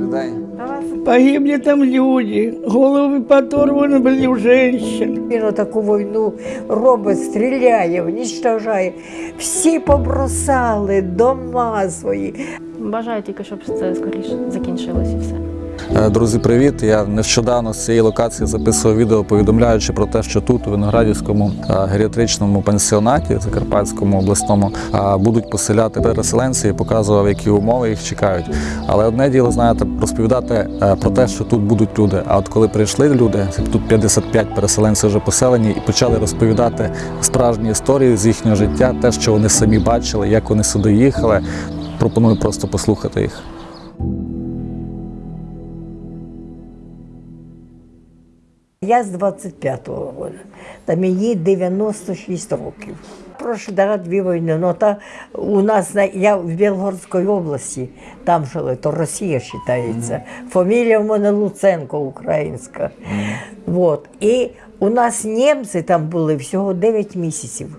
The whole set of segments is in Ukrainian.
людей. Погибли там люди, головы подорваны были у женщин. Він таку війну робить, стріляє, уничтожає. Всі побросали дома свої. Бажаю тільки, щоб це скоріше закінчилось і все. Е, Друзі, привіт! Я нещодавно з цієї локації записував відео, повідомляючи про те, що тут, у Виноградівському е, геріатричному пансіонаті, Закарпатському обласному, е, будуть поселяти переселенці і показував, які умови їх чекають. Але одне діло, знаєте, розповідати про те, що тут будуть люди. А от коли прийшли люди, тут 55 переселенців вже поселені, і почали розповідати справжні історії з їхнього життя, те, що вони самі бачили, як вони сюди їхали. Пропоную просто послухати їх. Я з 25-го року, та мені 96 років. Прошу да, дві війни. Ну, та у нас я в Білгородській області, там жили, то Росія вважається. Фамілія в мене Луценко українська. Вот. І у нас німці там були всього 9 місяців.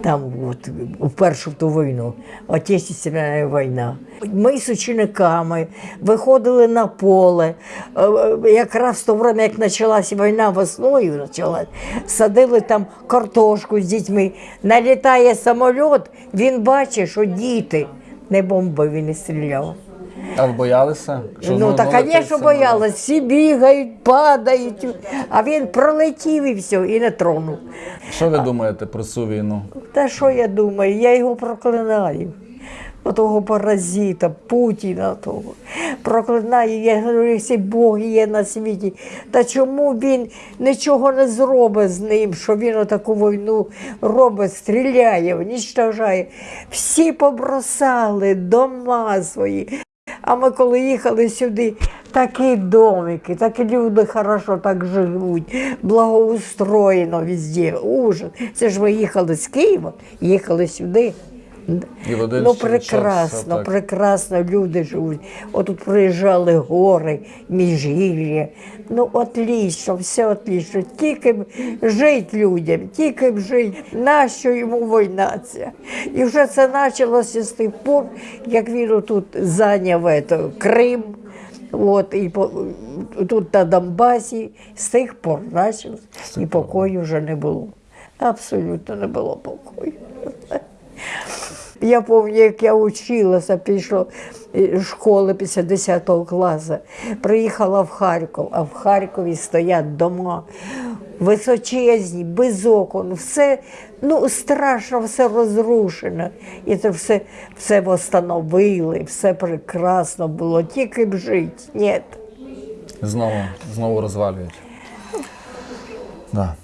Там от, у першу ту війну, Отечественна війна. Ми з учениками виходили на поле. Е, е, Якраз в то время, як почалася війна весною, почалась, садили там картошку з дітьми. Налітає самоліт, він бачить, що діти не бомбив і не стріляв. А ви боялися? Ну, так, звісно, боялась. Всі бігають, падають, а він пролетів і все, і не тронув. Що ви думаєте про цю війну? Та що я думаю, я його проклинаю. Отого паразита, Путіна того. Проклинаю, я говорю, якщо Бог є на світі. Та чому він нічого не зробить з ним, що він отаку війну робить, стріляє, уничтожає. Всі побросали дома свої. А ми коли їхали сюди, такі домики, такі люди хорошо так живуть, благоустроєно везде, ужас. Це ж ми їхали з Києва, їхали сюди. Ну, прекрасно, отак. прекрасно люди живуть. Отут приїжджали гори, міжгір'я. Ну, отлично, все отлично. Тільки б жити людям, тільки б жити. Нащо йому війна ця? І вже це почалося з тих пор, як він тут зайняв ето, Крим. От, і по, тут на Донбасі з тих пор почалось, і покою вже не було. Абсолютно не було покою. Я пам'ятаю, як я училася, пішла з школи після 10 класу. Приїхала в Харків, а в Харкові стоять дома височезні, без окон, все ну, страшно, все розрушено. І це все, все встановили, все прекрасно було, тільки б жити. Ні. Знову, знову розвалюють. Да.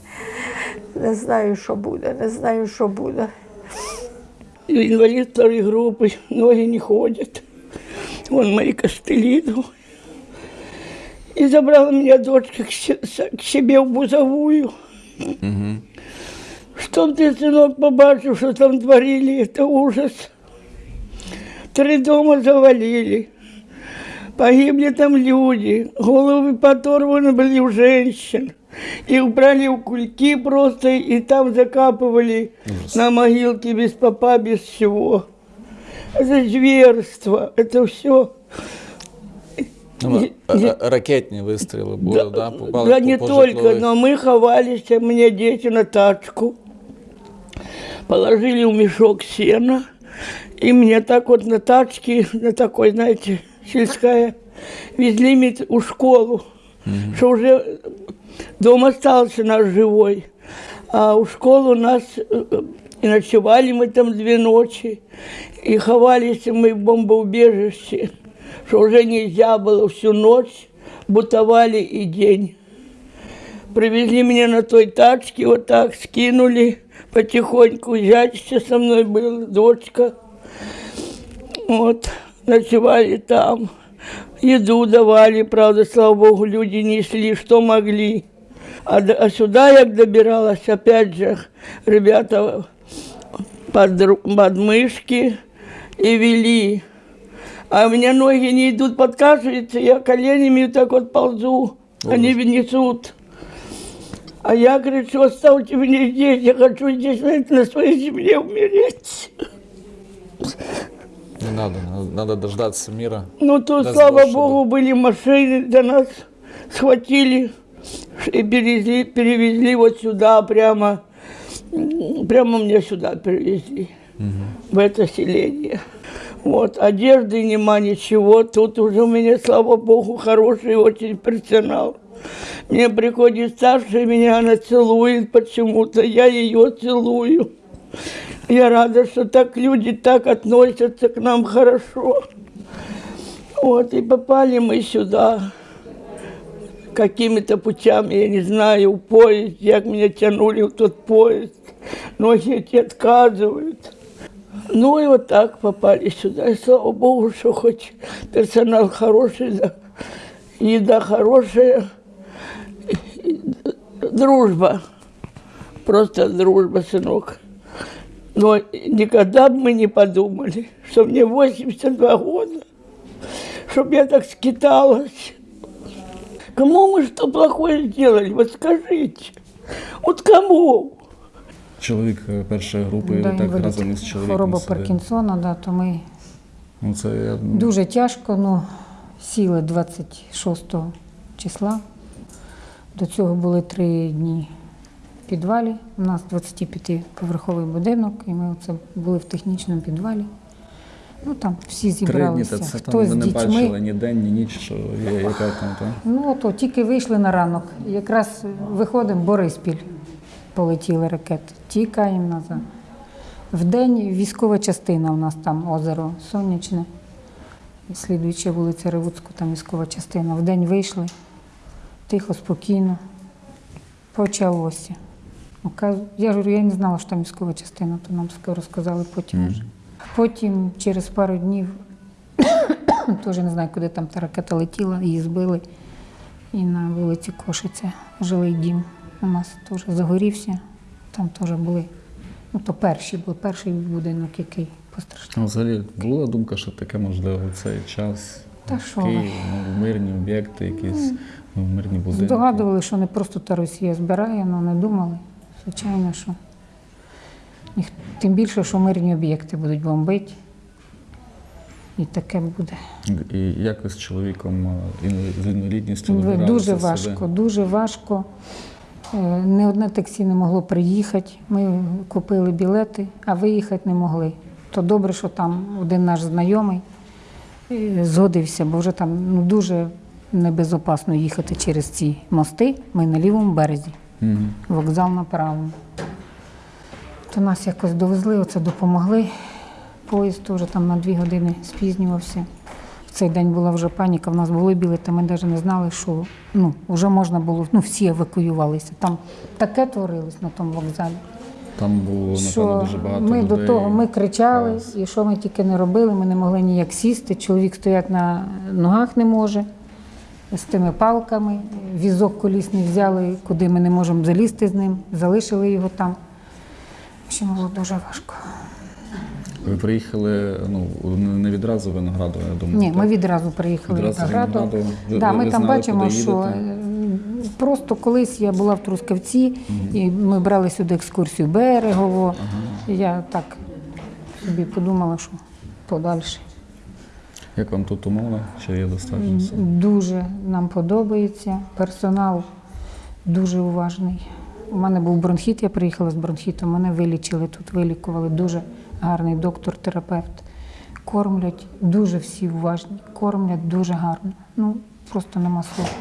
Не знаю, що буде, не знаю, що буде. Инвалид второй группы, ноги не ходят. Вон мои костыли. ну. И забрала меня дочка к к себе в Бузовую. Чтоб ты, сынок, побачил, что там творили, это ужас. Три дома завалили. Погибли там люди, головы подорваны были у женщин. Их брали в кульки просто и там закапывали на могилке без попа, без всего. Это зверство, это все. Ну, е- е- ракетні вистріли були, да, попали да по- не по только, житлових. но мы ховались, а мне дети на тачку. Положили в мешок сена. И мне так вот на тачке, на такой, знаете, сельская, везли мед- у школу, что уже дом остался наш живой. А у школы нас э, и ночевали мы там две ночи, и ховались мы в бомбоубежище, что уже нельзя было всю ночь, бутовали и день. Привезли меня на той тачке, вот так скинули потихоньку. Зять еще со мной был, дочка. Вот, ночевали там. Еду давали, правда, слава богу, люди несли, что могли. А, а сюда я добиралась, опять же, ребята под, ру- под мышки и вели. А у меня ноги не идут, подкашиваются, я коленями так вот ползу, они несут. А я говорю, что оставьте меня здесь, я хочу здесь на своей земле умереть. Не надо, надо, дождаться мира. Ну, то, Даст слава Бог, чтобы- Богу, были машины, до нас схватили и перевезли, перевезли вот сюда, прямо, прямо мне сюда перевезли, в это селение. Вот, одежды нема, ничего. Тут уже у меня, слава Богу, хороший очень персонал. Мне приходит старшая, меня она целует почему-то, я ее целую. Я рада, что так люди так относятся к нам хорошо. Вот, и попали мы сюда какими-то путями, я не знаю, поезд, як меня тянули в тот поезд. Ноги эти отказывают. Ну и вот так попали сюда. И слава Богу, что хоть персонал хороший, да, еда хорошая, дружба. Просто дружба, сынок. Но никогда бы мы не подумали, что мне 82 года, чтобы я так скиталась. Кому мы что плохое сделали? Вот скажите. Вот кому? Чоловік е, першої групи, Да, ви так інвалід. разом із чоловіком. Хвороба сидите. Паркінсона, да, то ми Ну, це я, ну, дуже тяжко, ну, сіли 26 числа. До цього були три дні в підвалі. У нас 25-поверховий будинок, і ми оце були в технічному підвалі. Ну там всі Три дні, зібралися. та це там Хто з не дітьми. бачили ні день, ні ніч, що є, яка там, так? Ну, то тільки вийшли на ранок. Якраз виходимо, Бориспіль полетіли ракети. Тікаємо назад. Вдень військова частина у нас там озеро Сонячне. І Слідуюча вулиця Ревуцьку, там військова частина. Вдень вийшли, тихо, спокійно. Почалося. Ну, Я говорю, я не знала, що там військова частина, то нам розказали потім. вже. Потім через пару днів Теж не знаю, куди там та ракета летіла, її збили. І на вулиці Кошиця жилий дім у нас теж загорівся. Там теж були. Ну, то перші були, перший будинок, який постраждав. Ну, взагалі була думка, що таке можливо цей час. Та в що. Києві, ну, мирні об'єкти, якісь ну, мирні будинки. Здогадували, що не просто та Росія збирає, але не думали. Звичайно, що тим більше, що мирні об'єкти будуть бомбити. І таке буде. І як ви з чоловіком е, з інвалідністю Дуже важко, дуже важко. Не одне таксі не могло приїхати. Ми купили білети, а виїхати не могли. То добре, що там один наш знайомий е, згодився, бо вже там ну, дуже небезопасно їхати через ці мости. Ми на лівому березі, Мгм. вокзал на правому. То нас якось довезли, оце допомогли. Поїзд теж там на дві години спізнювався. В цей день була вже паніка, в нас були білети, ми навіть не знали, що ну, вже можна було, ну всі евакуювалися. Там таке творилось на тому вокзалі. Там було, напевно, Що дуже багато ми людей. до того ми кричали, Хаос. і що ми тільки не робили, ми не могли ніяк сісти. Чоловік стоять на ногах не може з тими палками. Візок колісний взяли, куди ми не можемо залізти з ним, залишили його там. В було дуже важко. Ви приїхали ну, не відразу в Виноградово, я думаю. Ні, так? ми відразу приїхали Відразу в Виноградов. Виноградово. Ви- Да, ви- ми ви там знали, бачимо, що їдете? е, просто колись я була в Трускавці, і ми брали сюди екскурсію Берегово. І Я так собі подумала, що подальше. Як вам тут умови? Чи є достатньо? все? Дуже нам подобається. Персонал дуже уважний. У мене був бронхіт, я приїхала з бронхітом, мене вилічили тут, вилікували. Дуже гарний доктор-терапевт. Кормлять, дуже всі уважні, кормлять дуже гарно. Ну, просто нема слов.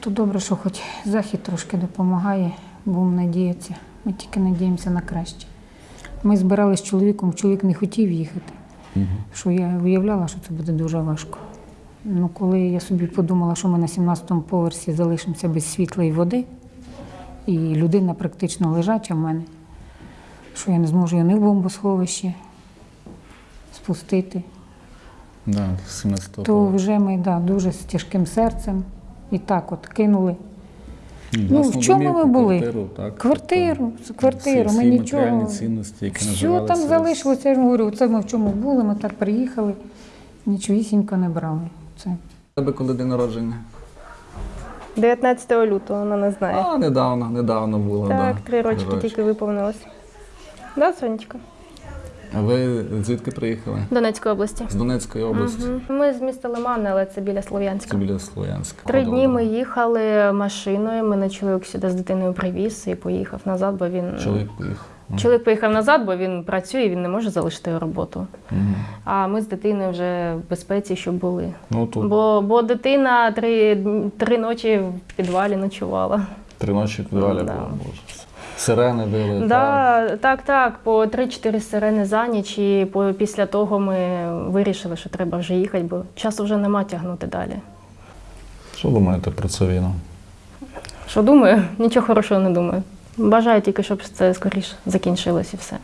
То добре, що хоч захід трошки допомагає, будемо надіятися. Ми тільки надіємося на краще. Ми збирали з чоловіком, чоловік не хотів їхати що я виявляла, що це буде дуже важко. Ну, коли я собі подумала, що ми на 17-му поверсі залишимося без світла і води, і людина практично лежача в мене, що я не зможу її в бомбосховище спустити, Да, 17 то вже ми да, дуже з тяжким серцем і так от кинули. Ну, в чому ми були? Квартиру, так? Квартиру, всі, ми всі нічого. цінності, які Що там залишилося? Я ж говорю, це ми в чому були, ми так приїхали, нічогісінько не брали. Це Тебе коли день народження? 19 лютого, вона не знає. А, недавно, недавно було. так, да. три рочки тільки виповнилось. Да, Сонечка? А ви звідки приїхали? Донецької області. З Донецької області. Мгм. Ми з міста Лимани, але це біля Слов'янська. Це біля Слов'янська. Три Добре. дні ми їхали машиною. Мене чоловік сюди з дитиною привіз і поїхав назад, бо він Чоловік поїхав. чоловік поїхав назад, бо він працює, він не може залишити роботу. Мгм. А ми з дитиною вже в безпеці, щоб були. Ну тут Бо, бо дитина три, три ночі в підвалі ночувала. три ночі в підвалі Да. Сирени били. так. Да, так, так, по 3-4 сирени за ніч, і по, після того ми вирішили, що треба вже їхати, бо часу вже нема тягнути далі. Що думаєте про цю війну? Що думаю? Нічого хорошого не думаю. Бажаю тільки, щоб це скоріше закінчилось і все.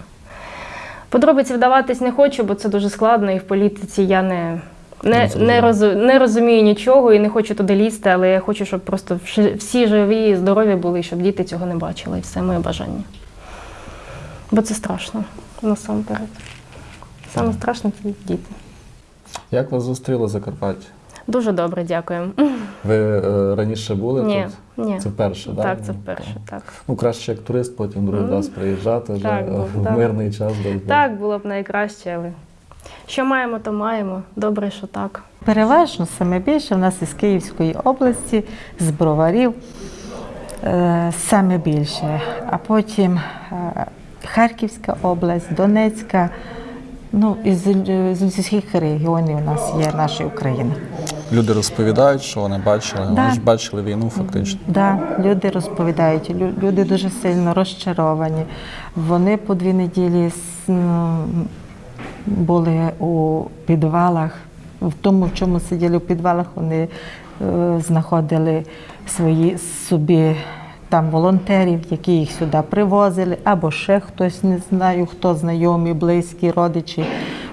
Подробиці вдаватись не хочу, бо це дуже складно, і в політиці я не, Не не, зрозумів. не, розумію нічого і не хочу туди лізти, але я хочу, щоб просто всі живі і здорові були, щоб діти цього не бачили. І все моє бажання. Бо це страшно насамперед. Саме страшне це діти. Як вас зустріло Закарпаття? Дуже добре, дякую. Ви е, раніше були Ні, тут? ні. Це вперше, так? Так, це вперше, так. Ну, краще як турист, потім другий раз приїжджати вже Так, був, в так. мирний час. Так, було б найкраще, але що маємо, то маємо. Добре, що так. Переважно саме більше в нас із Київської області, з броварів е, саме більше. А потім е, Харківська область, Донецька. Ну, із, з усіх регіонів у нас є наша Україна. Люди розповідають, що вони бачили. Да. Вони ж бачили війну фактично. Да, люди розповідають, люди дуже сильно розчаровані. Вони по дві неділі ну, були у підвалах. В тому, в чому сиділи в підвалах, вони е, знаходили свої собі там волонтерів, які їх сюди привозили, або ще хтось не знаю, хто знайомі, близькі, родичі.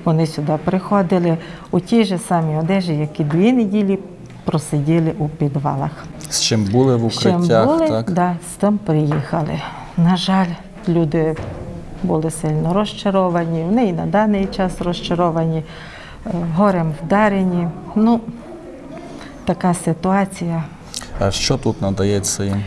Вони сюди приходили у тій же самій одежі, які дві неділі просиділи у підвалах. З чим були в З чим укриттях, були, так? Да, з тим приїхали. На жаль, люди були сильно розчаровані, вони і на даний час розчаровані, е, горем вдарені. Ну, така ситуація. А що тут надається їм?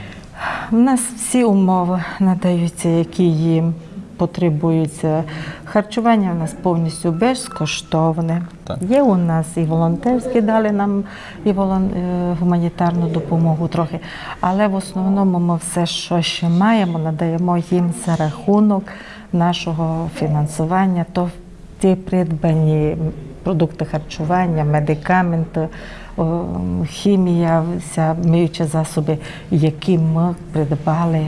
У нас всі умови надаються, які їм потребуються. Харчування у нас повністю безкоштовне. Так. Є у нас і волонтерські дали нам і волон... е, гуманітарну допомогу трохи. Але в основному ми все, що ще маємо, надаємо їм за рахунок нашого фінансування. То ті придбані продукти харчування, медикаменти, хімія, вся миючі засоби, які ми придбали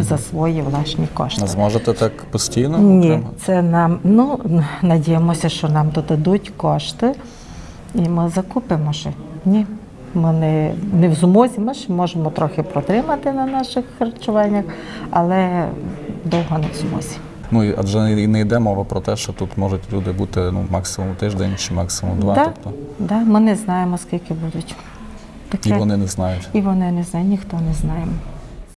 за свої власні кошти. Не зможете так постійно? Ні, це нам, ну, надіємося, що нам додадуть кошти, і ми закупимо ще. Ні. Ми не, не в змозі, ми ще можемо трохи протримати на наших харчуваннях, але довго не в змозі. Ну адже не йде мова про те, що тут можуть люди бути ну максимум тиждень чи максимум два. Да, Тобто да, ми не знаємо, скільки будуть. і вони не знають. І вони не знають, ніхто не знає.